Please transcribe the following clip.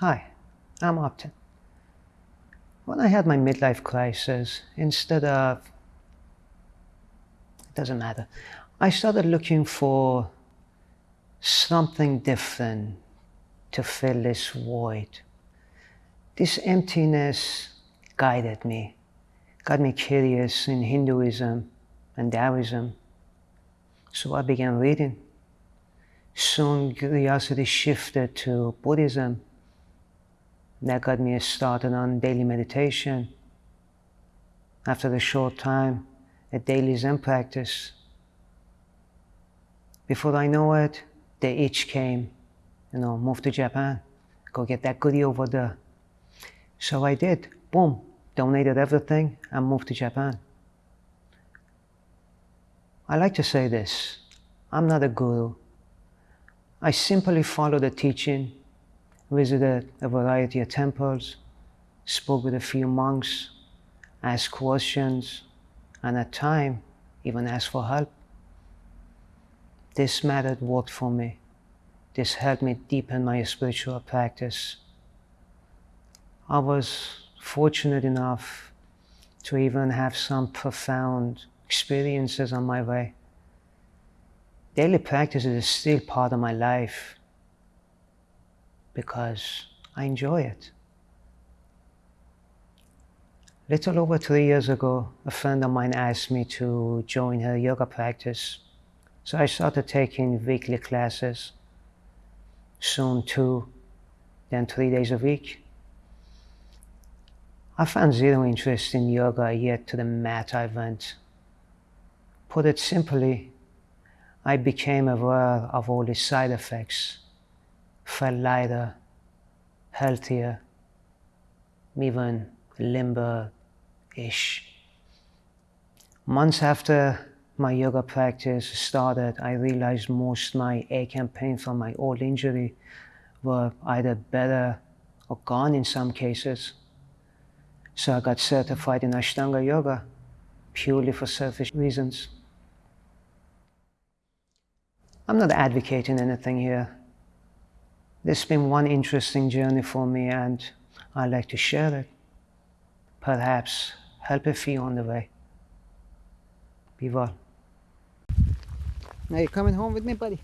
Hi, I'm Upton. When I had my midlife crisis, instead of, it doesn't matter, I started looking for something different to fill this void. This emptiness guided me, got me curious in Hinduism and Taoism. So I began reading. Soon curiosity shifted to Buddhism. That got me started on daily meditation. After a short time, a daily Zen practice. Before I know it, the itch came, you know, move to Japan, go get that goodie over there. So I did. Boom, donated everything and moved to Japan. I like to say this I'm not a guru. I simply follow the teaching, visited a variety of temples, spoke with a few monks, asked questions, and at times even asked for help. This method worked for me. This helped me deepen my spiritual practice. I was fortunate enough to even have some profound experiences on my way. Daily practice is still part of my life because I enjoy it. Little over three years ago, a friend of mine asked me to join her yoga practice. So I started taking weekly classes, soon two, then three days a week. I found zero interest in yoga yet to the mat I went. Put it simply, I became aware of all the side effects, felt lighter, healthier, even limber-ish. Months after my yoga practice started, I realized most my ache and pain from my old injury were either better or gone in some cases. So I got certified in Ashtanga Yoga purely for selfish reasons. I'm not advocating anything here. This has been one interesting journey for me and I'd like to share it. Perhaps help a few on the way. Be well. Now you're coming home with me, buddy?